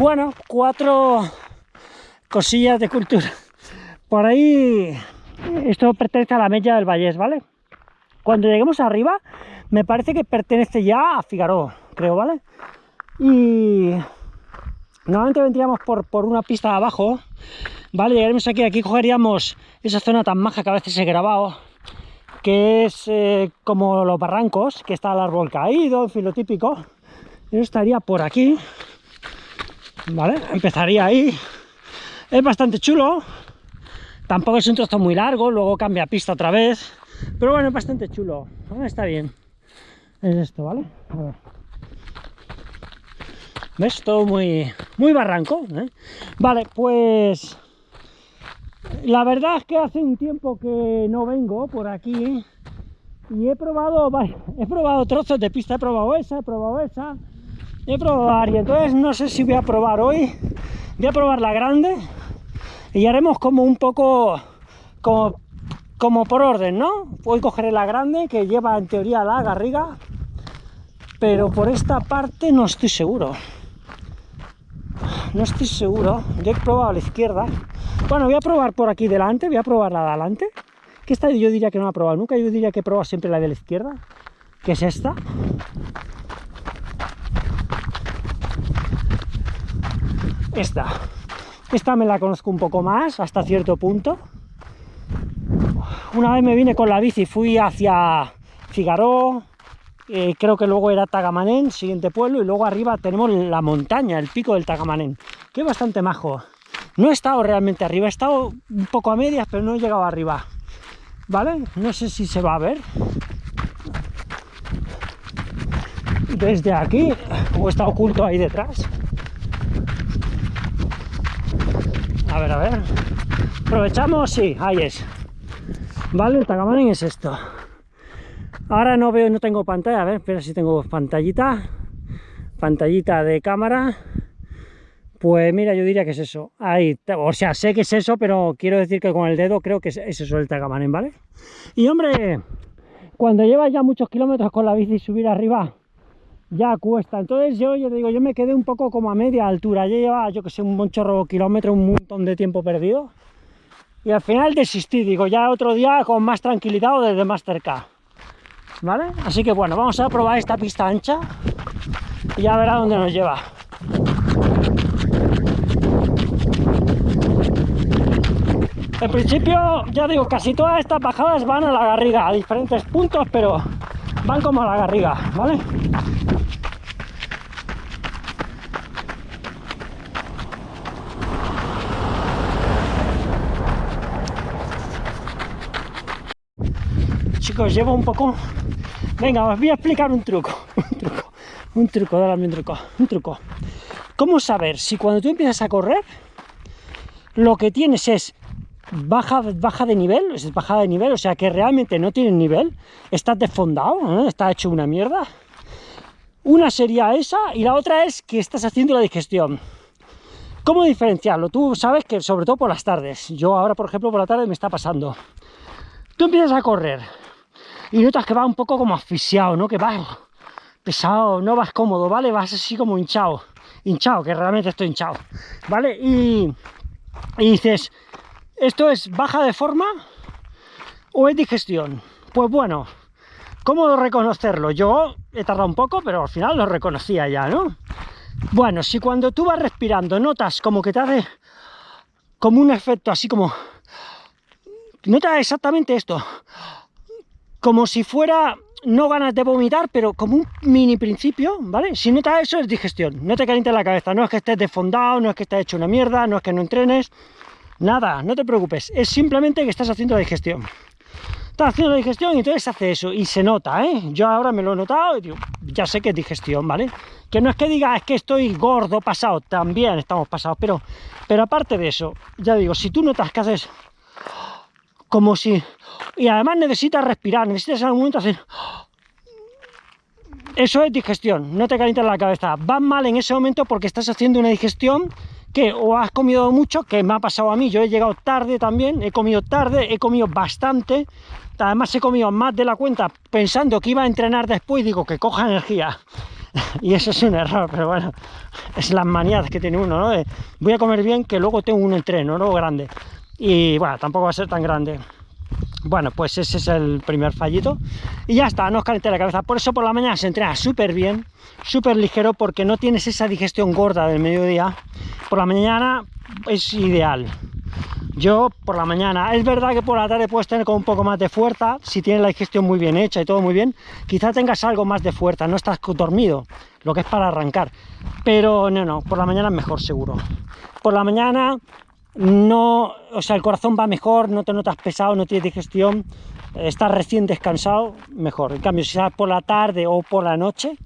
Bueno, cuatro cosillas de cultura. Por ahí, esto pertenece a la Mella del Vallés, ¿vale? Cuando lleguemos arriba, me parece que pertenece ya a Figaro, creo, ¿vale? Y normalmente vendríamos por, por una pista de abajo, ¿vale? Llegaremos aquí, aquí cogeríamos esa zona tan maja que a veces he grabado, que es eh, como los barrancos, que está el árbol caído, en fin, lo típico. Yo estaría por aquí, ¿vale? Empezaría ahí. Es bastante chulo. Tampoco es un trozo muy largo, luego cambia pista otra vez. Pero bueno, es bastante chulo. está bien. Es esto, ¿vale? A ver. ¿Ves? Todo muy, muy barranco. ¿eh? Vale, pues... La verdad es que hace un tiempo que no vengo por aquí y he probado, he probado trozos de pista, he probado esa, he probado esa, he probado varias, entonces no sé si voy a probar hoy, voy a probar la grande y haremos como un poco como, como por orden, ¿no? Hoy cogeré la grande que lleva en teoría la garriga, pero por esta parte no estoy seguro. No estoy seguro, yo he probado a la izquierda. Bueno, voy a probar por aquí delante, voy a probar la de adelante. Que esta yo diría que no la he probado nunca, yo diría que he probado siempre la de la izquierda, que es esta. Esta. Esta me la conozco un poco más, hasta cierto punto. Una vez me vine con la bici, fui hacia Figaró, eh, creo que luego era Tagamanén, siguiente pueblo, y luego arriba tenemos la montaña, el pico del Tagamanén, que es bastante majo. No he estado realmente arriba, he estado un poco a medias, pero no he llegado arriba. ¿Vale? No sé si se va a ver. Desde aquí, o está oculto ahí detrás. A ver, a ver. Aprovechamos, sí, ahí es. Vale, el Tagamanen es esto. Ahora no veo, no tengo pantalla, a ver, espera si tengo pantallita. Pantallita de cámara. Pues mira, yo diría que es eso. Ahí, o sea, sé que es eso, pero quiero decir que con el dedo creo que es, eso el Tagamanen, ¿vale? Y hombre, cuando llevas ya muchos kilómetros con la bici y subir arriba, ya cuesta. Entonces yo, yo digo, yo me quedé un poco como a media altura. Yo llevaba, yo que sé, un chorro kilómetro, un montón de tiempo perdido. Y al final desistí, digo, ya otro día con más tranquilidad o desde más cerca. ¿Vale? Así que bueno, vamos a probar esta pista ancha y ya verá dónde nos lleva. En principio, ya digo, casi todas estas bajadas van a la garriga, a diferentes puntos, pero van como a la garriga, ¿vale? chicos, llevo un poco... Venga, os voy a explicar un truco, un truco, un truco, dale un truco, un truco. ¿Cómo saber si cuando tú empiezas a correr, lo que tienes es baja, baja de nivel, es bajada de nivel, o sea que realmente no tienes nivel, estás desfondado, está hecho una mierda? Una sería esa y la otra es que estás haciendo la digestión. ¿Cómo diferenciarlo? Tú sabes que sobre todo por las tardes, yo ahora por ejemplo por la tarde me está pasando. Tú empiezas a correr, y notas que va un poco como asfixiado, ¿no? Que vas pesado, no vas cómodo, ¿vale? Vas así como hinchado, hinchado, que realmente estoy hinchado, ¿vale? Y, y dices, ¿esto es baja de forma o es digestión? Pues bueno, ¿cómo reconocerlo? Yo he tardado un poco, pero al final lo reconocía ya, ¿no? Bueno, si cuando tú vas respirando notas como que te hace como un efecto así como... Nota exactamente esto como si fuera, no ganas de vomitar, pero como un mini principio, ¿vale? Si notas eso es digestión, no te calientes la cabeza, no es que estés desfondado, no es que estés hecho una mierda, no es que no entrenes, nada, no te preocupes, es simplemente que estás haciendo la digestión. Estás haciendo la digestión y entonces hace eso, y se nota, ¿eh? Yo ahora me lo he notado y ya sé que es digestión, ¿vale? Que no es que diga, es que estoy gordo, pasado, también estamos pasados, pero, pero aparte de eso, ya digo, si tú notas que haces como si... Y además necesitas respirar, necesitas en algún momento hacer... Eso es digestión, no te calientas la cabeza. Vas mal en ese momento porque estás haciendo una digestión que o has comido mucho, que me ha pasado a mí, yo he llegado tarde también, he comido tarde, he comido bastante, además he comido más de la cuenta pensando que iba a entrenar después, digo que coja energía. y eso es un error, pero bueno, es las manías que tiene uno, ¿no? voy a comer bien que luego tengo un entreno, ¿no? Grande. Y bueno, tampoco va a ser tan grande. Bueno, pues ese es el primer fallito. Y ya está, no os calenté la cabeza. Por eso por la mañana se entrena súper bien, súper ligero, porque no tienes esa digestión gorda del mediodía. Por la mañana es ideal. Yo por la mañana, es verdad que por la tarde puedes tener con un poco más de fuerza, si tienes la digestión muy bien hecha y todo muy bien, quizá tengas algo más de fuerza, no estás dormido, lo que es para arrancar. Pero no, no, por la mañana es mejor seguro. Por la mañana no, o sea, el corazón va mejor, no te notas pesado, no tienes digestión, estás recién descansado, mejor. En cambio, si sales por la tarde o por la noche,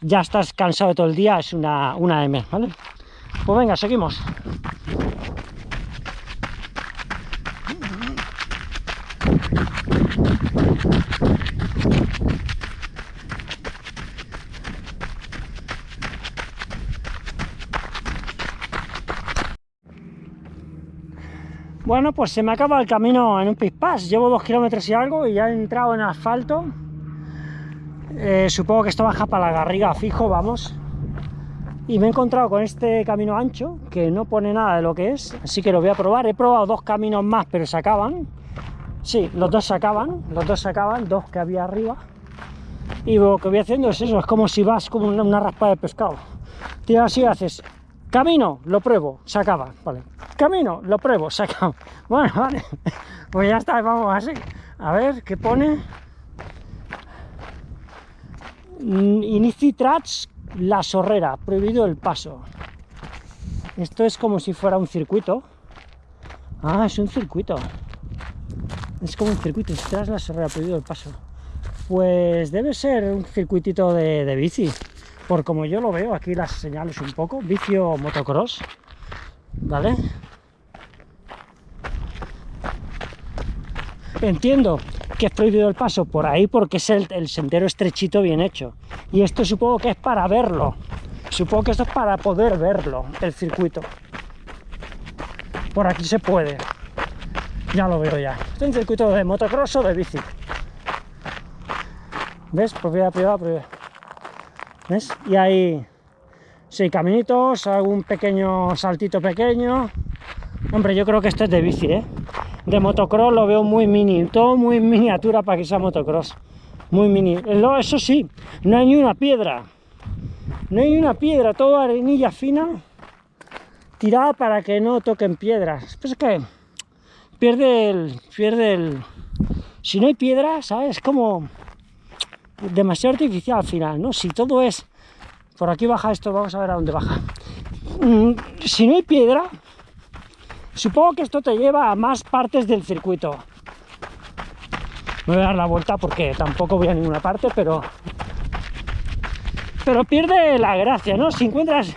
ya estás cansado todo el día, es una, una M, ¿vale? Pues venga, seguimos. Bueno, pues se me acaba el camino en un pispás. Llevo dos kilómetros y algo y ya he entrado en asfalto. Eh, supongo que esto baja para la garriga fijo, vamos. Y me he encontrado con este camino ancho, que no pone nada de lo que es, así que lo voy a probar. He probado dos caminos más, pero se acaban. Sí, los dos se acaban, los dos se acaban, dos que había arriba. Y lo que voy haciendo es eso, es como si vas como una, raspa de pescado. Tira así, haces Camino, lo pruebo, se acaba, vale. Camino, lo pruebo, se acaba. Bueno, vale, pues ya está, vamos así. A ver, ¿qué pone? Mm, Inicitrats, la sorrera, prohibido el paso. Esto es como si fuera un circuito. Ah, es un circuito. Es como un circuito, tras la sorrera, prohibido el paso. Pues debe ser un circuitito de, de bici por como yo lo veo, aquí las señales un poco, vicio motocross, ¿vale? Entiendo que es prohibido el paso por ahí porque es el, sendero estrechito bien hecho. Y esto supongo que es para verlo. Supongo que esto es para poder verlo, el circuito. Por aquí se puede. Ya lo veo ya. Este es un circuito de motocross o de bici. ¿Ves? Propiedad privada, propiedad. Y hay seis caminitos, algún pequeño saltito pequeño. Hombre, yo creo que esto es de bici, ¿eh? De motocross lo veo muy mini, todo muy miniatura para que sea motocross. Muy mini. Eso sí, no hay ni una piedra. No hay ni una piedra, todo arenilla fina, tirada para que no toquen piedras. Pues es que pierde el... pierde el... Si no hay piedra, ¿sabes? Es como demasiado artificial al final, ¿no? Si todo es... Por aquí baja esto, vamos a ver a dónde baja. Mm, si no hay piedra, supongo que esto te lleva a más partes del circuito. Me voy a dar la vuelta porque tampoco voy a ninguna parte, pero... Pero pierde la gracia, ¿no? Si encuentras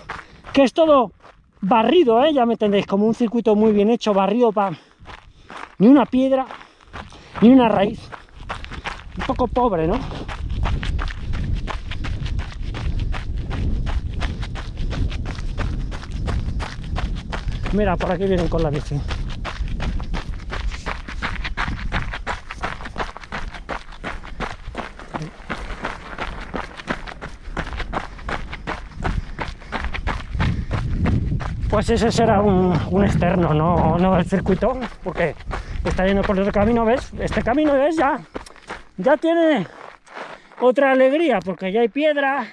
que es todo barrido, ¿eh? Ya me entendéis, como un circuito muy bien hecho, barrido para... Ni una piedra, ni una raíz. Un poco pobre, ¿no? Mira, por aquí vienen con la bici. Pues ese será un, externo, no, no el circuito, porque está yendo por otro camino, ¿ves? Este camino es ya, ya tiene otra alegría, porque ya hay piedra,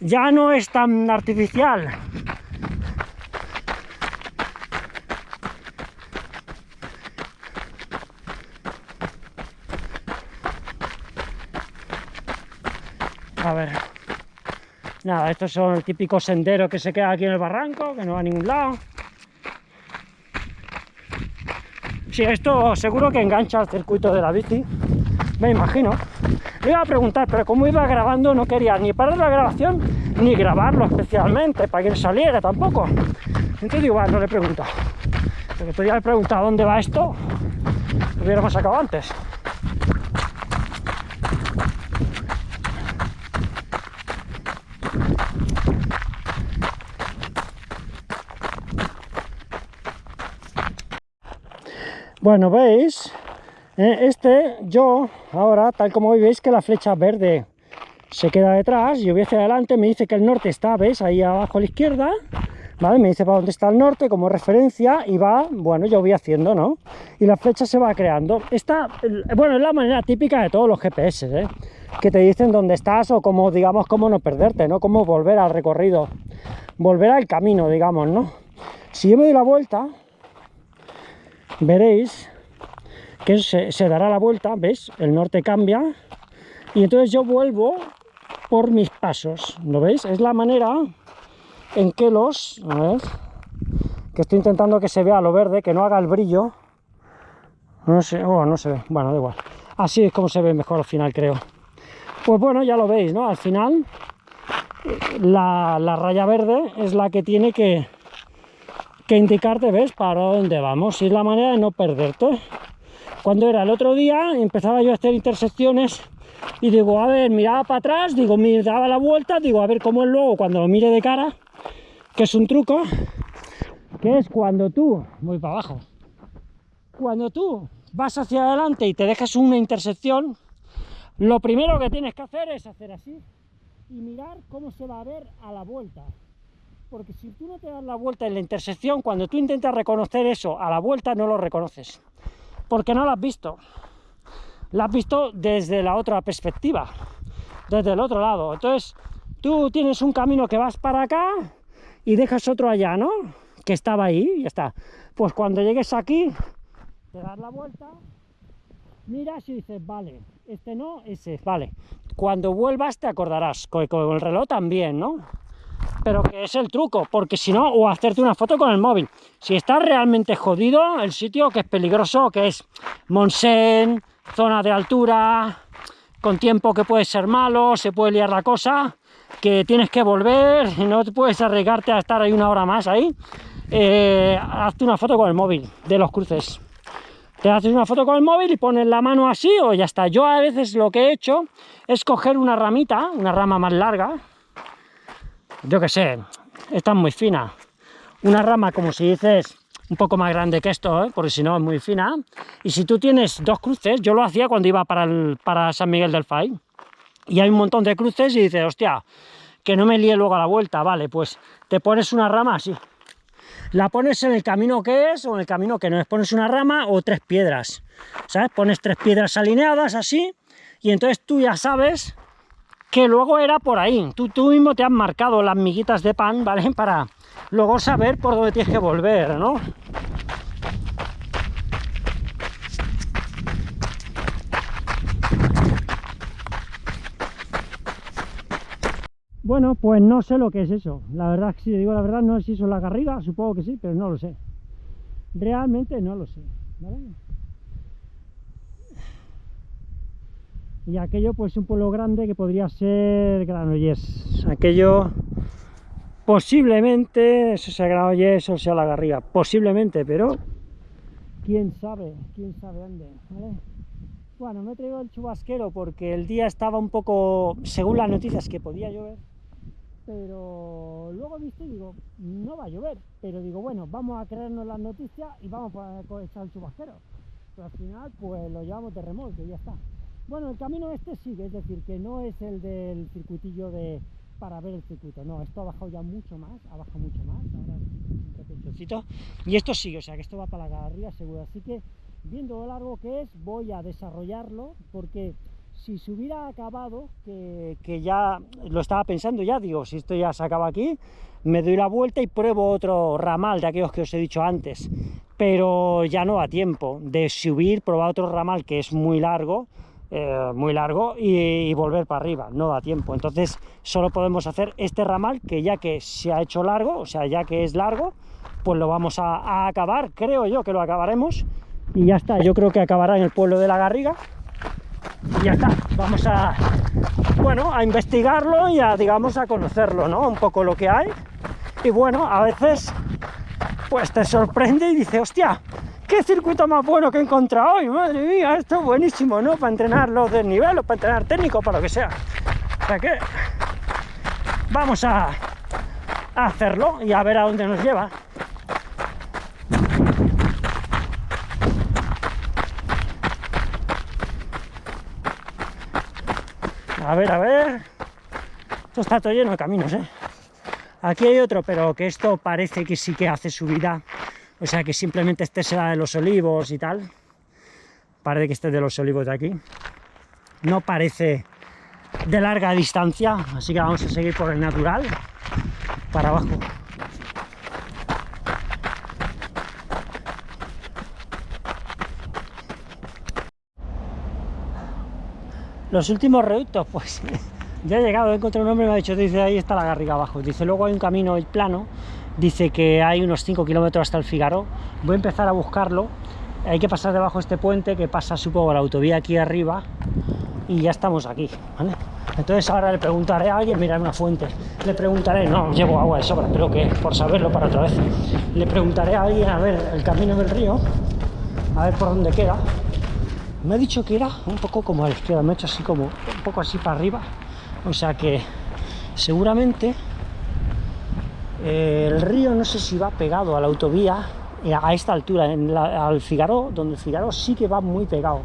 ya no es tan artificial. A ver. Nada, estos son el típico sendero que se queda aquí en el barranco, que no va a ningún lado. Sí, esto seguro que engancha al circuito de la bici, me imagino. Le iba a preguntar, pero como iba grabando no quería ni parar la grabación, ni grabarlo especialmente, para que saliera tampoco. Entonces bueno, no le he preguntado. Porque podría haber preguntado dónde va esto, lo hubiéramos sacado antes. Bueno, veis, eh, este, yo, ahora, tal como veis que la flecha verde se queda detrás, yo voy hacia adelante, me dice que el norte está, ¿ves? Ahí abajo a la izquierda, ¿vale? Me dice para dónde está el norte como referencia y va, bueno, yo voy haciendo, ¿no? Y la flecha se va creando. Esta, bueno, es la manera típica de todos los GPS, ¿eh? Que te dicen dónde estás o cómo, digamos, cómo no perderte, ¿no? Cómo volver al recorrido, volver al camino, digamos, ¿no? Si yo me doy la vuelta, veréis que se, se dará la vuelta, ¿ves? El norte cambia y entonces yo vuelvo por mis pasos, ¿lo veis? Es la manera en que los... A ver, que estoy intentando que se vea lo verde, que no haga el brillo. No sé, oh, no se ve, bueno, da igual. Así es como se ve mejor al final, creo. Pues bueno, ya lo veis, ¿no? Al final, la, la raya verde es la que tiene que, que indicarte, ¿ves? Para dónde vamos. Y es la manera de no perderte. Cuando era el otro día, empezaba yo a hacer intersecciones y digo, a ver, miraba para atrás, digo, me daba la vuelta, digo, a ver cómo es luego cuando lo mire de cara, que es un truco, que es cuando tú, voy para abajo, cuando tú vas hacia adelante y te dejas una intersección, lo primero que tienes que hacer es hacer así y mirar cómo se va a ver a la vuelta. Porque si tú no te das la vuelta en la intersección, cuando tú intentas reconocer eso a la vuelta, no lo reconoces. Porque no lo has visto la has visto desde la otra perspectiva, desde el otro lado. Entonces, tú tienes un camino que vas para acá y dejas otro allá, ¿no? Que estaba ahí y ya está. Pues cuando llegues aquí, te das la vuelta, miras y dices, vale, este no, ese, vale. Cuando vuelvas te acordarás, con, con el reloj también, ¿no? Pero que es el truco, porque si no, o hacerte una foto con el móvil. Si estás realmente jodido, el sitio que es peligroso, que es Monsen, zona de altura, con tiempo que puede ser malo, se puede liar la cosa, que tienes que volver, no te puedes arriesgarte a estar ahí una hora más ahí, eh, hazte una foto con el móvil de los cruces. Te haces una foto con el móvil y pones la mano así o ya está. Yo a veces lo que he hecho es coger una ramita, una rama más larga, yo que sé, esta es muy fina, una rama como si dices un poco más grande que esto, ¿eh? porque si no es muy fina. Y si tú tienes dos cruces, yo lo hacía cuando iba para, para San Miguel del Fay, y hay un montón de cruces y dices, hostia, que no me líe luego a la vuelta, vale, pues te pones una rama así. La pones en el camino que es o en el camino que no es. Pones una rama o tres piedras, ¿sabes? Pones tres piedras alineadas así y entonces tú ya sabes que luego era por ahí. Tú, tú mismo te has marcado las miguitas de pan, ¿vale? Para, luego saber por dónde tienes que volver, ¿no? Bueno, pues no sé lo que es eso. La verdad, si digo la verdad, no sé si eso es la garriga, supongo que sí, pero no lo sé. Realmente no lo sé. Y aquello, pues un pueblo grande que podría ser Granollers. Aquello Posiblemente eso sea Granollers o sea la Garriga, posiblemente, pero quién sabe, quién sabe dónde, Bueno, me he traído el chubasquero porque el día estaba un poco, según las noticias, que podía llover, pero luego he visto y digo, no va a llover, pero digo, bueno, vamos a creernos las noticias y vamos a echar el chubasquero. Pero al final, pues lo llevamos de remolque y ya está. Bueno, el camino este sigue, es decir, que no es el del circuitillo de para ver el circuito. No, esto ha bajado ya mucho más, ha bajado mucho más, ahora un y esto sigue, o sea que esto va para la arriba seguro. Así que, viendo lo largo que es, voy a desarrollarlo, porque si se hubiera acabado, que, que, ya lo estaba pensando ya, digo, si esto ya se acaba aquí, me doy la vuelta y pruebo otro ramal de aquellos que os he dicho antes, pero ya no a tiempo de subir, probar otro ramal que es muy largo, eh, muy largo y, volver para arriba, no da tiempo. Entonces solo podemos hacer este ramal que ya que se ha hecho largo, o sea, ya que es largo, pues lo vamos a, acabar, creo yo que lo acabaremos y ya está, yo creo que acabará en el pueblo de la Garriga y ya está, vamos a, bueno, a investigarlo y a, digamos, a conocerlo, ¿no? Un poco lo que hay y bueno, a veces pues te sorprende y dice, hostia, ¡Qué circuito más bueno que he encontrado hoy! ¡Madre mía! Esto es buenísimo, ¿no? Para entrenar los desniveles, para entrenar técnico, para lo que sea. O sea que vamos a, a hacerlo y a ver a dónde nos lleva. A ver, a ver... Esto está todo lleno de caminos, ¿eh? Aquí hay otro, pero que esto parece que sí que hace subida. O sea, que simplemente este será de los olivos y tal. Parece que este es de los olivos de aquí. No parece de larga distancia, así que vamos a seguir por el natural para abajo. Los últimos reductos, pues ya he llegado, he encontrado un hombre y me ha dicho, dice, ahí está la garriga abajo. Dice, luego hay un camino plano, dice que hay unos 5 kilómetros hasta el Figaro. Voy a empezar a buscarlo. Hay que pasar debajo de este puente que pasa, supongo, la autovía aquí arriba y ya estamos aquí, ¿vale? Entonces ahora le preguntaré a alguien, mira una fuente, le preguntaré, no, llevo agua de sobra, pero que por saberlo para otra vez, le preguntaré a alguien a ver el camino del río, a ver por dónde queda. Me ha dicho que era un poco como a la izquierda, me ha hecho así como un poco así para arriba, o sea que seguramente eh, el río no sé si va pegado a la autovía eh, a esta altura, en al Figaro, donde el Figaro sí que va muy pegado,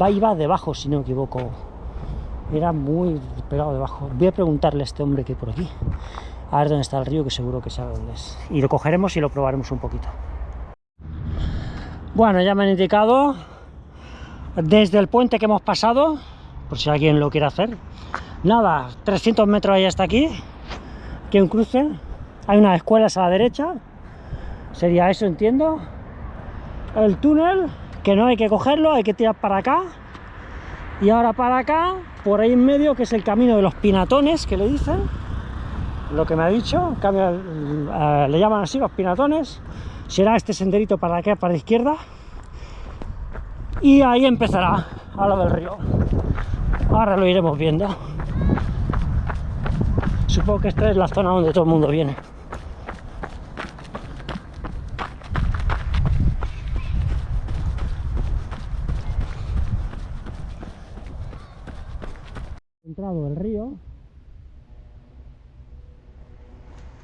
va y va debajo si no me equivoco, era muy pegado debajo. Voy a preguntarle a este hombre que hay por aquí, a ver dónde está el río, que seguro que sabe dónde es. Y lo cogeremos y lo probaremos un poquito. Bueno, ya me han indicado desde el puente que hemos pasado, por si alguien lo quiere hacer. Nada, 300 metros ahí hasta aquí, que un cruce. Hay unas escuelas a la derecha, sería eso, entiendo. El túnel, que no hay que cogerlo, hay que tirar para acá. Y ahora para acá, por ahí en medio, que es el camino de los pinatones, que le dicen, lo que me ha dicho, eh, le llaman así los pinatones, será este senderito para acá, para la izquierda, y ahí empezará a lo del río. Ahora lo iremos viendo. Supongo que esta es la zona donde todo el mundo viene. entrado el río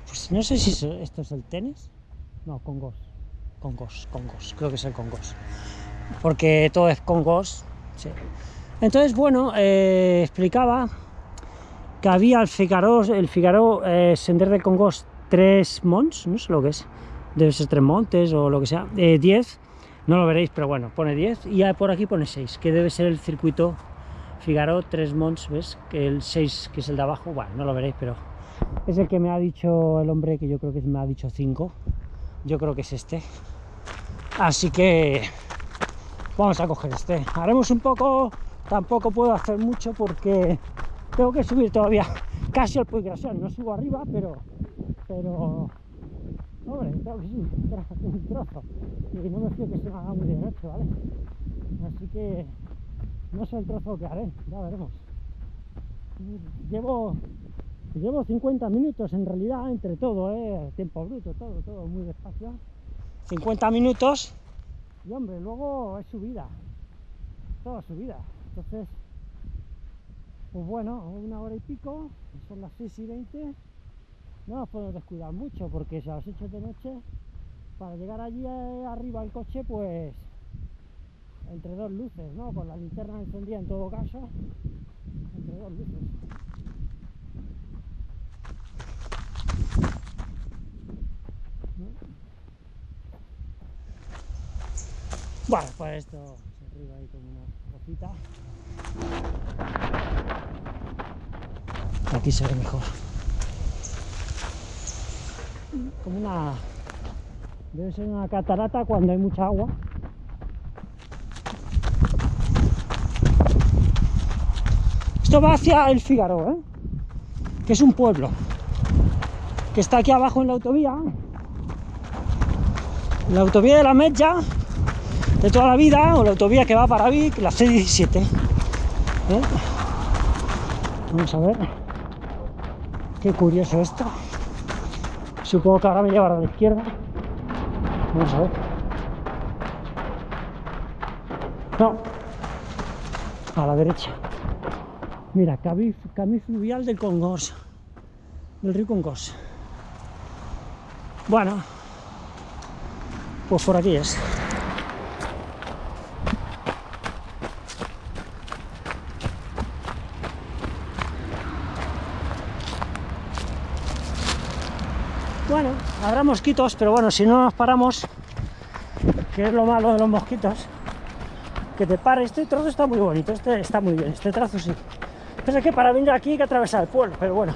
pues no sé si esto es el tenis. No, Congos Congos, Congos, creo que es el Congos porque todo es Congos sí. entonces bueno, eh, explicaba que había el Figaro, el Figaro eh, Sender de Congos tres monts, no sé lo que es. Debe ser tres montes o lo que sea, 10 eh, no lo veréis, pero bueno, pone 10 y por aquí pone 6, que debe ser el circuito Figaro, tres monts, ¿ves? Que el 6, que es el de abajo, bueno, no lo veréis, pero es el que me ha dicho el hombre, que yo creo que me ha dicho 5. Yo creo que es este. Así que vamos a coger este. Haremos un poco, tampoco puedo hacer mucho porque tengo que subir todavía casi al Puig No subo arriba, pero, pero, hombre, tengo que subir un trozo. Y no me fío que se me haga muy derecho, ¿vale? Así que no sé el trozo que haré, ya veremos. Llevo, llevo 50 minutos en realidad, entre todo, ¿eh? tiempo bruto, todo, todo muy despacio. 50 minutos y hombre, luego es subida, toda subida. Entonces, pues bueno, una hora y pico, son las 6 y 20, no nos podemos descuidar mucho porque si a las 8 de noche, para llegar allí eh, arriba al coche, pues entre dos luces, ¿no? Con la linterna encendida en todo caso, entre dos luces. Bueno, pues esto arriba ahí con una rosita. Aquí se ve mejor. Como una... Debe ser una catarata cuando hay mucha agua. Esto va hacia el Figaro, ¿eh? que es un pueblo que está aquí abajo en la autovía. La autovía de la Mecha de toda la vida, o la autovía que va para Vic, la C17. ¿eh? Vamos a ver. Qué curioso esto. Supongo que ahora me llevará a la izquierda. Vamos a ver. No. A la derecha. Mira, camino fluvial del Congos, del río Congos. Bueno, pues por aquí es. Bueno, habrá mosquitos, pero bueno, si no nos paramos, que es lo malo de los mosquitos, que te pare. Este trozo está muy bonito, este está muy bien, este trazo sí. Pero que para venir aquí hay que atravesar el pueblo, pero bueno.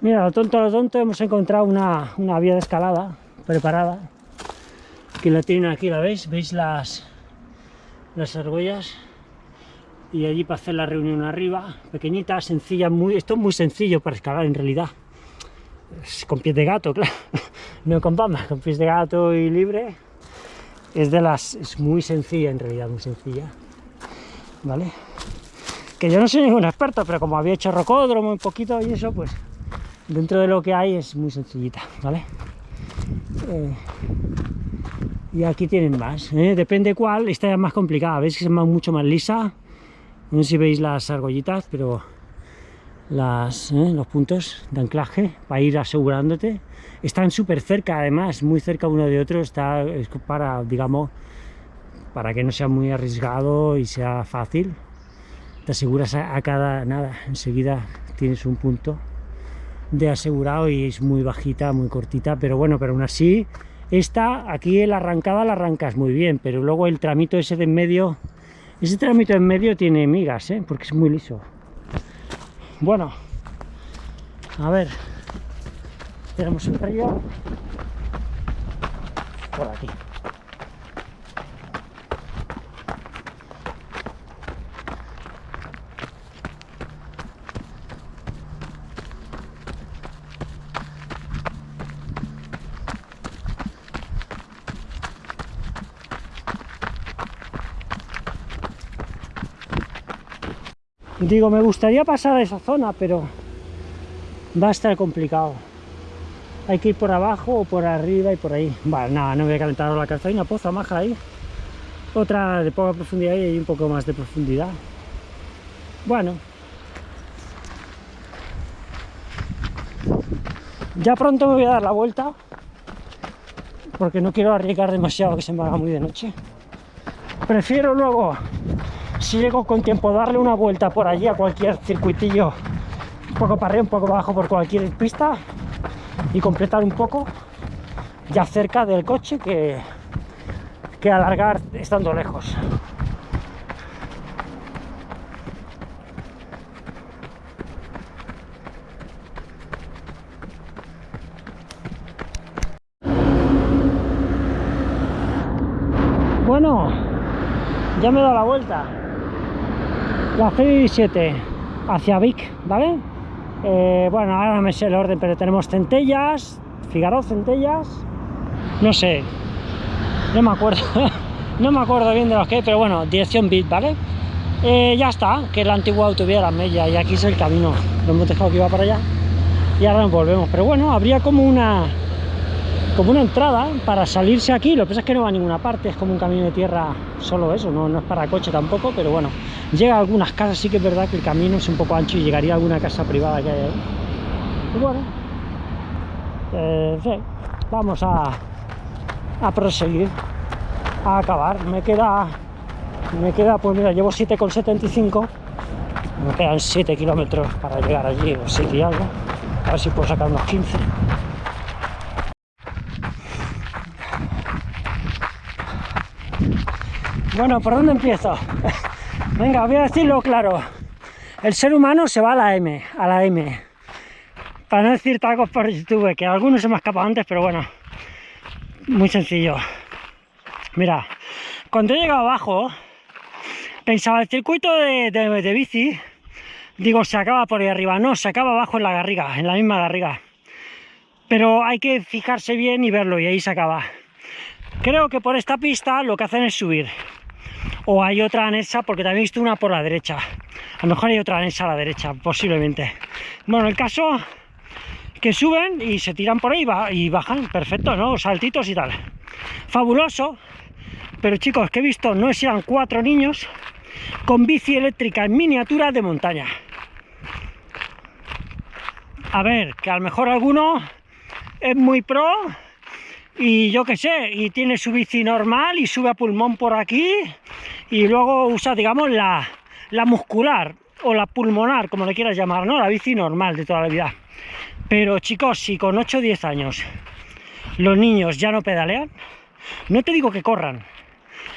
Mira, lo tonto, lo tonto, hemos encontrado una, una vía de escalada preparada. La tienen aquí, ¿la veis? ¿Veis las, las argollas? Y allí para hacer la reunión arriba, pequeñita, sencilla, muy, esto es muy sencillo para escalar en realidad. Es con pies de gato, claro, no con palmas, con pies de gato y libre. Es de las, es muy sencilla en realidad, muy sencilla. ¿Vale? Que yo no soy ningún experto, pero como había hecho rocódromo un poquito y eso, pues dentro de lo que hay es muy sencillita, ¿vale? Eh, y aquí tienen más, ¿eh? depende cuál, esta es más complicada, veis que es mucho más lisa, no sé si veis las argollitas, pero las, ¿eh? los puntos de anclaje para ir asegurándote, están súper cerca además, muy cerca uno de otro, está para, digamos, para que no sea muy arriesgado y sea fácil, te aseguras a cada, nada, enseguida tienes un punto de asegurado y es muy bajita, muy cortita, pero bueno, pero aún así, esta, aquí la arrancada la arrancas muy bien, pero luego el tramito ese de en medio, ese tramito en medio tiene migas, ¿eh? porque es muy liso. Bueno, a ver, tenemos el río por aquí. Digo, me gustaría pasar a esa zona, pero va a estar complicado. Hay que ir por abajo o por arriba y por ahí. Vale, nada, no voy a calentar la cabeza. Hay una poza maja ahí. Otra de poca profundidad y hay un poco más de profundidad. Bueno. Ya pronto me voy a dar la vuelta. Porque no quiero arriesgar demasiado que se me haga muy de noche. Prefiero luego si llego con tiempo darle una vuelta por allí a cualquier circuitillo un poco para arriba, un poco abajo por cualquier pista y completar un poco ya cerca del coche que, que alargar estando lejos. Bueno ya me he dado la vuelta la C17 hacia Vic, ¿vale? Eh, bueno, ahora me sé el orden, pero tenemos centellas, Figaro, centellas, no sé, no me acuerdo, no me acuerdo bien de los que, pero bueno, dirección Bit, ¿vale? Eh, ya está, que es la antigua autovía de la Mella y aquí es el camino, lo hemos dejado que iba para allá y ahora nos volvemos, pero bueno, habría como una como una entrada para salirse aquí, lo que pasa es que no va a ninguna parte, es como un camino de tierra, solo eso, no, no es para coche tampoco, pero bueno, llega a algunas casas, sí que es verdad que el camino es un poco ancho y llegaría a alguna casa privada que hay ahí. Bueno, eh, vamos a, a proseguir, a acabar, me queda, me queda, pues mira, llevo 7,75, me quedan 7 kilómetros para llegar allí, o 7 y algo, a ver si puedo sacar unos 15. Bueno, ¿por dónde empiezo? Venga, voy a decirlo claro. El ser humano se va a la M, a la M. Para no decir tacos por YouTube, que algunos se me escapado antes, pero bueno. Muy sencillo. Mira, cuando he llegado abajo, pensaba el circuito de, de bici, digo, se acaba por ahí arriba. No, se acaba abajo en la garriga, en la misma garriga. Pero hay que fijarse bien y verlo, y ahí se acaba. Creo que por esta pista lo que hacen es subir o hay otra anexa, porque también he visto una por la derecha. A lo mejor hay otra anexa a la derecha, posiblemente. Bueno, el caso que suben y se tiran por ahí y bajan, perfecto, ¿no? Saltitos y tal. Fabuloso, pero chicos, que he visto, no eran cuatro niños con bici eléctrica en miniatura de montaña. A ver, que a lo mejor alguno es muy pro y yo qué sé, y tiene su bici normal y sube a pulmón por aquí y luego usa, digamos, la, la muscular o la pulmonar, como le quieras llamar, ¿no? La bici normal de toda la vida. Pero chicos, si con 8 o 10 años los niños ya no pedalean, no te digo que corran,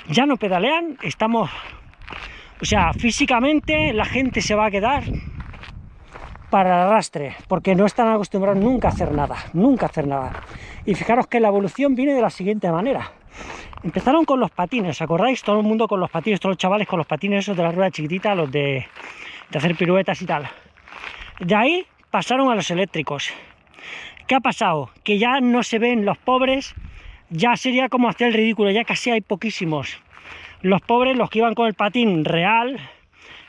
ya no pedalean, estamos... O sea, físicamente la gente se va a quedar para el arrastre, porque no están acostumbrados nunca a hacer nada, nunca a hacer nada. Y fijaros que la evolución viene de la siguiente manera. Empezaron con los patines, ¿os acordáis? Todo el mundo con los patines, todos los chavales con los patines esos de la rueda chiquitita, los de, de hacer piruetas y tal. De ahí pasaron a los eléctricos. ¿Qué ha pasado? Que ya no se ven los pobres, ya sería como hacer el ridículo, ya casi hay poquísimos. Los pobres, los que iban con el patín real,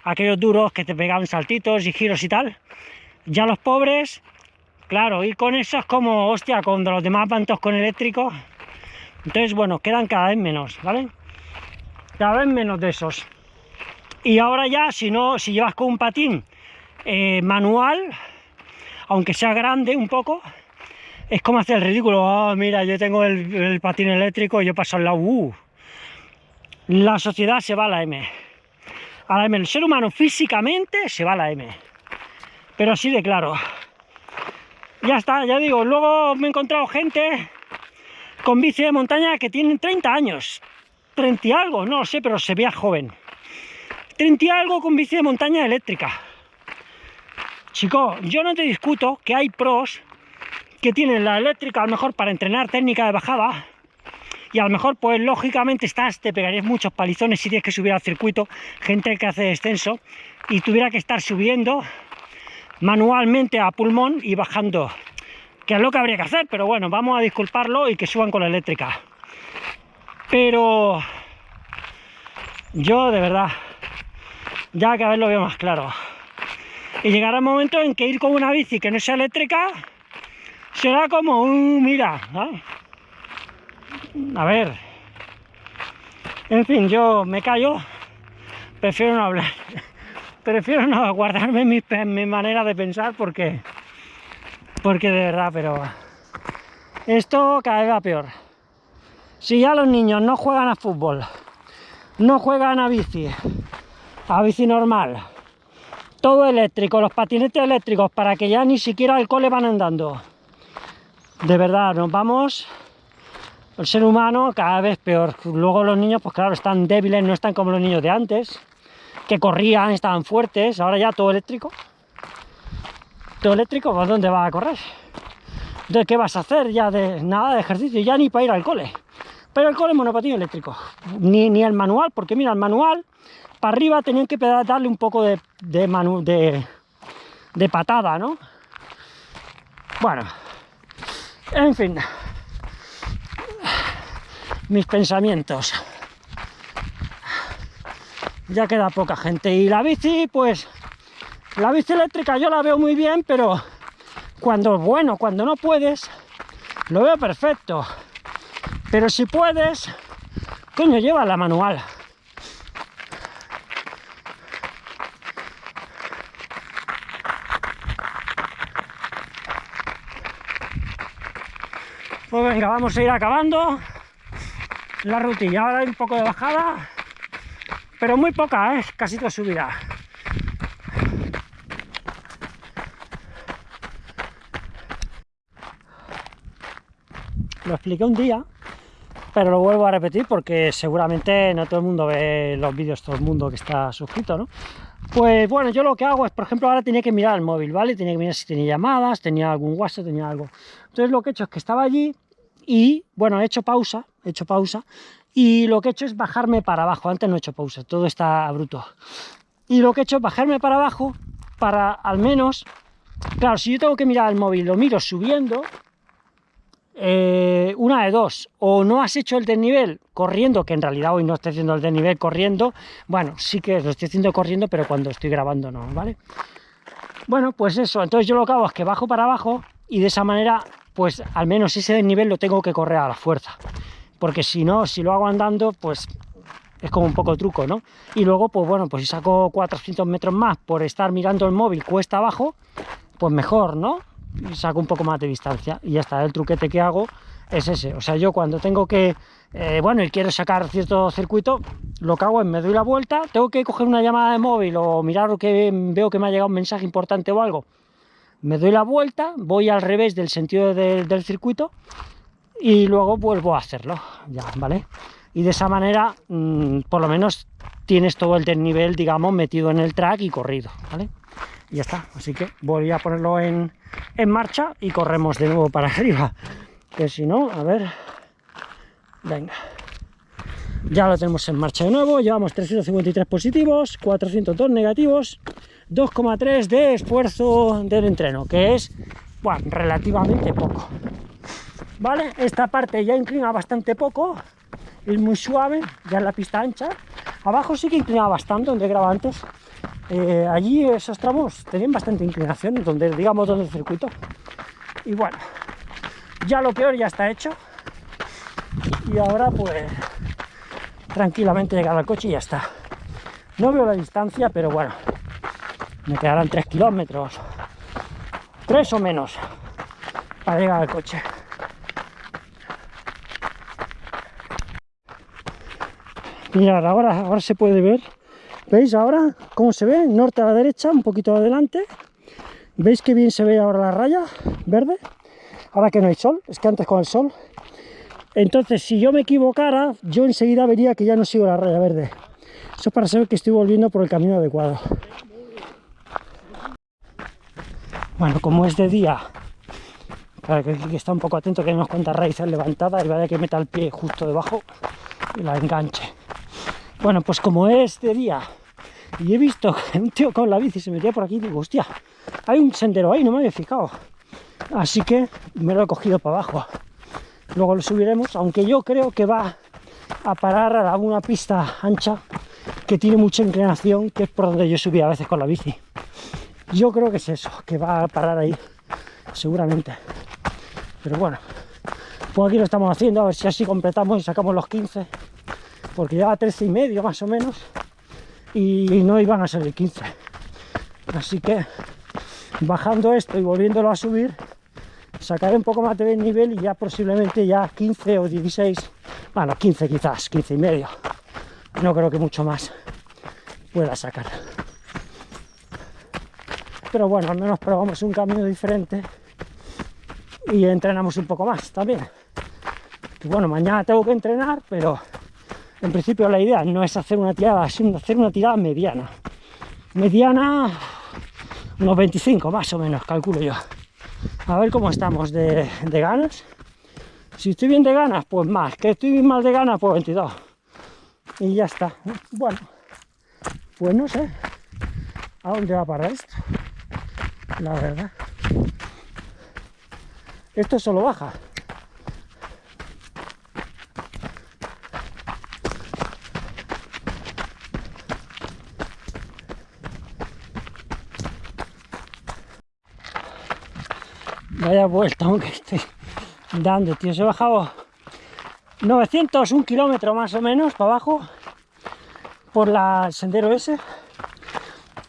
aquellos duros que te pegaban saltitos y giros y tal, ya los pobres, claro, y con eso es como, hostia, cuando los demás van todos con eléctricos, entonces, bueno, quedan cada vez menos, ¿vale? Cada vez menos de esos. Y ahora ya, si no, si llevas con un patín eh, manual, aunque sea grande un poco, es como hacer el ridículo. Oh, mira, yo tengo el, patín eléctrico y yo paso al lado. Uh. La sociedad se va a la M. A la M. El ser humano físicamente se va a la M. Pero así de claro. Ya está, ya digo. Luego me he encontrado gente con bici de montaña que tienen 30 años. 30 y algo, no lo sé, pero se vea joven. 30 y algo con bici de montaña eléctrica Chico, yo no te discuto que hay pros que tienen la eléctrica a lo mejor para entrenar técnica de bajada y a lo mejor pues lógicamente estás, te pegarías muchos palizones si tienes que subir al circuito, gente que hace descenso y tuviera que estar subiendo manualmente a pulmón y bajando, que es lo que habría que hacer, pero bueno, vamos a disculparlo y que suban con la eléctrica. Pero yo de verdad, ya cada vez lo veo más claro y llegará el momento en que ir con una bici que no sea eléctrica será como, un mira, a ver, en fin, yo me callo, prefiero no hablar, prefiero no guardarme mi, manera de pensar porque, porque de verdad, pero esto cada vez peor. Si ya los niños no juegan a fútbol, no juegan a bici, a bici normal, todo eléctrico, los patinetes eléctricos, para que ya ni siquiera al cole van andando. De verdad, nos vamos, el ser humano cada vez peor. Luego los niños, pues claro, están débiles, no están como los niños de antes, que corrían, estaban fuertes, ahora ya todo eléctrico. Todo eléctrico, ¿por dónde va a correr? Entonces, ¿qué vas a hacer? Ya de nada de ejercicio, ya ni para ir al cole. Pero el cole monopatín eléctrico, ni, ni el manual, porque mira, el manual para arriba tenían que darle un poco de, de, de patada, ¿no? Bueno, en fin, mis pensamientos. Ya queda poca gente. Y la bici, pues, la bici eléctrica yo la veo muy bien, pero cuando, bueno, cuando no puedes, lo veo perfecto. Pero si puedes, coño, lleva la manual. Pues venga, vamos a ir acabando la rutilla. Ahora hay un poco de bajada, pero muy poca, ¿eh? casi toda subida. Lo expliqué un día, pero lo vuelvo a repetir porque seguramente no todo el mundo ve los vídeos, todo el mundo que está suscrito, ¿no? Pues bueno, yo lo que hago es, por ejemplo, ahora tenía que mirar el móvil, ¿vale? Tenía que mirar si tenía llamadas, tenía algún WhatsApp, tenía algo. Entonces lo que he hecho es que estaba allí y, bueno, he hecho pausa, he hecho pausa, y lo que he hecho es bajarme para abajo. Antes no he hecho pausa, todo está bruto. Y lo que he hecho es bajarme para abajo para al menos... Claro, si yo tengo que mirar el móvil, lo miro subiendo, eh, una de dos, o no has hecho el desnivel corriendo, que en realidad hoy no estoy haciendo el desnivel corriendo, bueno, sí que lo estoy haciendo corriendo, pero cuando estoy grabando no, ¿vale? Bueno, pues eso, entonces yo lo que hago es que bajo para abajo y de esa manera, pues al menos ese desnivel lo tengo que correr a la fuerza, porque si no, si lo hago andando, pues es como un poco truco, ¿no? Y luego, pues bueno, pues si saco 400 metros más por estar mirando el móvil cuesta abajo, pues mejor, ¿no? saco un poco más de distancia y ya está, el truquete que hago es ese. O sea, yo cuando tengo que, eh, bueno, y quiero sacar cierto circuito, lo que hago es me doy la vuelta, tengo que coger una llamada de móvil o mirar que veo que me ha llegado un mensaje importante o algo, me doy la vuelta, voy al revés del sentido del circuito y luego vuelvo a hacerlo, ya, ¿vale? Y de esa manera, mm, por lo menos, tienes todo el desnivel, digamos, metido en el track y corrido, ¿vale? Y ya está, así que voy a ponerlo en, en marcha y corremos de nuevo para arriba, que si no, a ver, venga. Ya lo tenemos en marcha de nuevo, llevamos 353 positivos, 402 negativos, 2,3 de esfuerzo del entreno, que es, bueno, relativamente poco. ¿Vale? Esta parte ya inclina bastante poco, es muy suave, ya en la pista ancha. Abajo sí que inclina bastante, donde graba antes. Eh, allí esos tramos tenían bastante inclinación, donde digamos donde el circuito. Y bueno, ya lo peor ya está hecho. Y ahora pues tranquilamente llegar al coche y ya está. No veo la distancia, pero bueno, me quedarán 3 kilómetros, 3 o menos, para llegar al coche. Mirad, ahora, ahora se puede ver, ¿veis ahora cómo se ve? Norte a la derecha, un poquito adelante, ¿veis que bien se ve ahora la raya verde? Ahora que no hay sol, es que antes con el sol entonces, si yo me equivocara, yo enseguida vería que ya no sigo la raya verde. Eso es para saber que estoy volviendo por el camino adecuado. Bueno, como es de día, para que, que está un poco atento que hay unas cuantas raíces levantadas y vaya que meta el pie justo debajo y la enganche. Bueno, pues como es de día y he visto que un tío con la bici se metía por aquí, digo, hostia, hay un sendero ahí, no me había fijado. Así que me lo he cogido para abajo luego lo subiremos, aunque yo creo que va a parar a una pista ancha que tiene mucha inclinación, que es por donde yo subí a veces con la bici. Yo creo que es eso, que va a parar ahí, seguramente. Pero bueno, pues aquí lo estamos haciendo, a ver si así completamos y sacamos los 15, porque lleva 13 y medio más o menos, y no iban a ser el 15. Así que bajando esto y volviéndolo a subir, sacaré un poco más de nivel y ya posiblemente ya 15 o 16, bueno, 15 quizás, 15 y medio. No creo que mucho más pueda sacar. Pero bueno, al menos probamos un camino diferente y entrenamos un poco más también. Bueno, mañana tengo que entrenar, pero en principio la idea no es hacer una tirada, sino hacer una tirada mediana. Mediana, unos 25 más o menos, calculo yo. A ver cómo estamos de, ganas. Si estoy bien de ganas, pues más. Que estoy mal de ganas, pues 22. Y ya está. Bueno, pues no sé a dónde va a parar esto. La verdad. Esto solo baja. Vaya vuelta aunque estoy dando, tío. Se he bajado 900, un kilómetro más o menos para abajo por la, el sendero ese.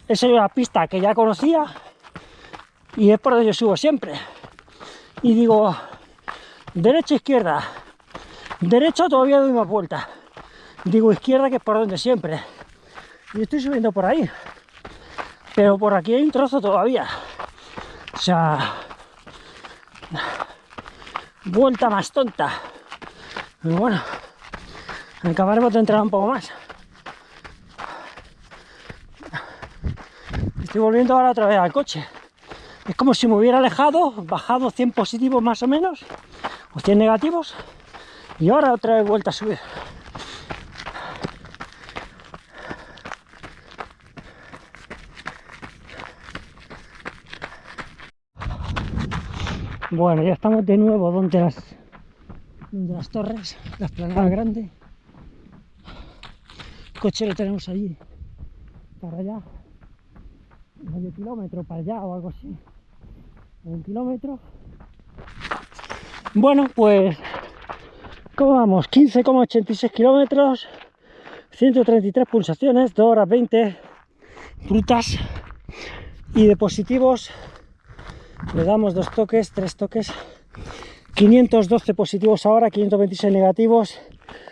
Esa es una pista que ya conocía y es por donde yo subo siempre. Y digo, derecha, izquierda. Derecha todavía doy más vuelta. Digo izquierda que es por donde siempre. Y estoy subiendo por ahí. Pero por aquí hay un trozo todavía. O sea, vuelta más tonta. Pero bueno, acabaremos de entrar un poco más. Estoy volviendo ahora otra vez al coche. Es como si me hubiera alejado, bajado 100 positivos más o menos, o 100 negativos, y ahora otra vez vuelta a subir. Bueno, ya estamos de nuevo donde las, donde las torres, la esplanada grande. El coche lo tenemos allí, para allá, medio kilómetro para allá o algo así, un kilómetro. Bueno, pues, ¿cómo vamos? 15,86 kilómetros, 133 pulsaciones, 2 horas 20 frutas y de positivos le damos dos toques, tres toques 512 positivos ahora, 526 negativos,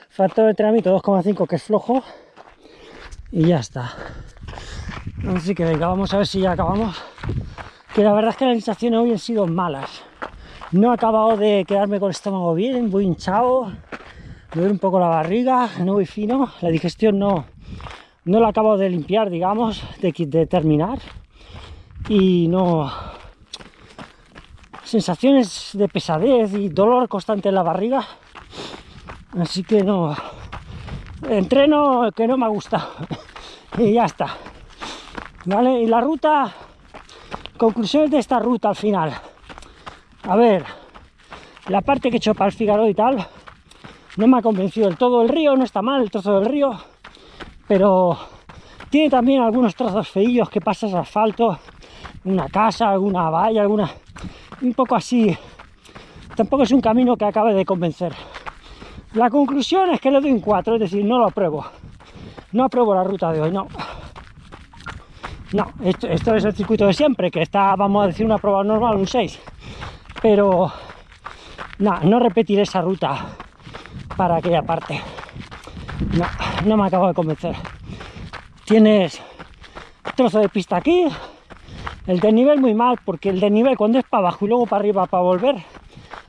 factor de entrenamiento 2,5 que es flojo y ya está. Así que venga, vamos a ver si ya acabamos. Que la verdad es que las sensaciones hoy han sido malas. No he acabado de quedarme con el estómago bien, voy hinchado, me duele un poco la barriga, no voy fino, la digestión no, no la acabo de limpiar, digamos, de, de terminar. Y no... Sensaciones de pesadez y dolor constante en la barriga. Así que no... Entreno que no me gusta. y ya está. ¿Vale? Y la ruta... Conclusiones de esta ruta al final. A ver, la parte que he hecho para el Figaro y tal, no me ha convencido del todo. El río no está mal, el trozo del río, pero tiene también algunos trozos feillos que pasas asfalto, una casa, alguna valla, alguna... un poco así. Tampoco es un camino que acabe de convencer. La conclusión es que le doy un 4, es decir, no lo apruebo. No apruebo la ruta de hoy, no. No, esto, es el circuito de siempre, que está, vamos a decir, una prueba normal, un 6. Pero, no, no repetiré esa ruta para aquella parte. No, no me acabo de convencer. Tienes trozo de pista aquí, el desnivel muy mal, porque el desnivel cuando es para abajo y luego para arriba para volver,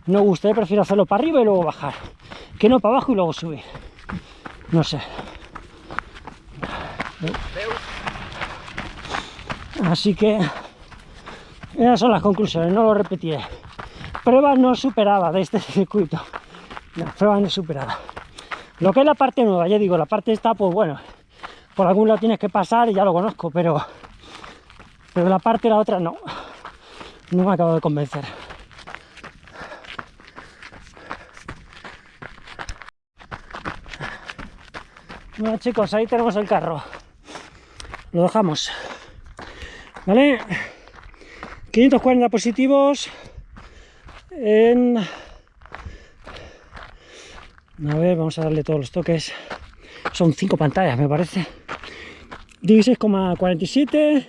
no gusta, prefiero hacerlo para arriba y luego bajar, que no para abajo y luego subir. No sé. Así que esas son las conclusiones, no lo repetiré. Prueba no superada de este circuito. La prueba no superada. Lo que es la parte nueva, ya digo, la parte está, pues bueno, por algún lado tienes que pasar y ya lo conozco, pero, pero la parte la otra no. No me acabo de convencer. Bueno chicos, ahí tenemos el carro. Lo dejamos. ¿Vale? 540 positivos en... A ver, vamos a darle todos los toques. Son cinco pantallas, me parece. 16,47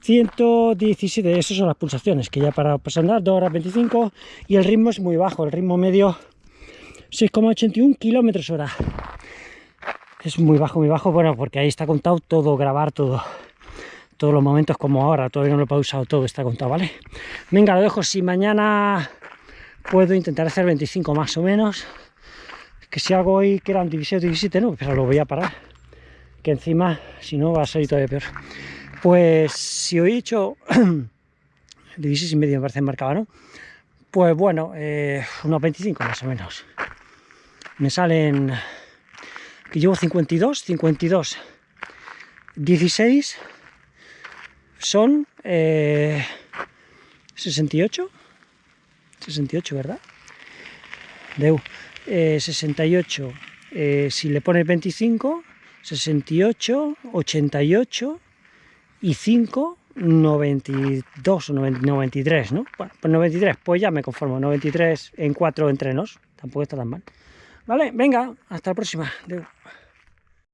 117, esas son las pulsaciones, que ya para andar 2 horas 25 y el ritmo es muy bajo, el ritmo medio 6,81 kilómetros hora. Es muy bajo, muy bajo, bueno, porque ahí está contado todo, grabar todo todos los momentos como ahora, todavía no lo he pausado todo, está contado, ¿vale? Venga, lo dejo, si mañana puedo intentar hacer 25 más o menos, que si hago hoy que eran 16 17, no, pero lo voy a parar, que encima, si no, va a salir todavía peor. Pues si hoy he hecho 16 y medio me parece marcaba, ¿no? Pues bueno, eh, unos 25 más o menos. Me salen, que llevo 52, 52, 16, son 68, 68, ¿verdad? Deu, 68, eh, eh, si le pones 25, 68, 88 y 5, 92 o 93, ¿no? Bueno, pues 93, pues ya me conformo, 93 en 4 entrenos, tampoco está tan mal. Vale, venga, hasta la próxima. Deu.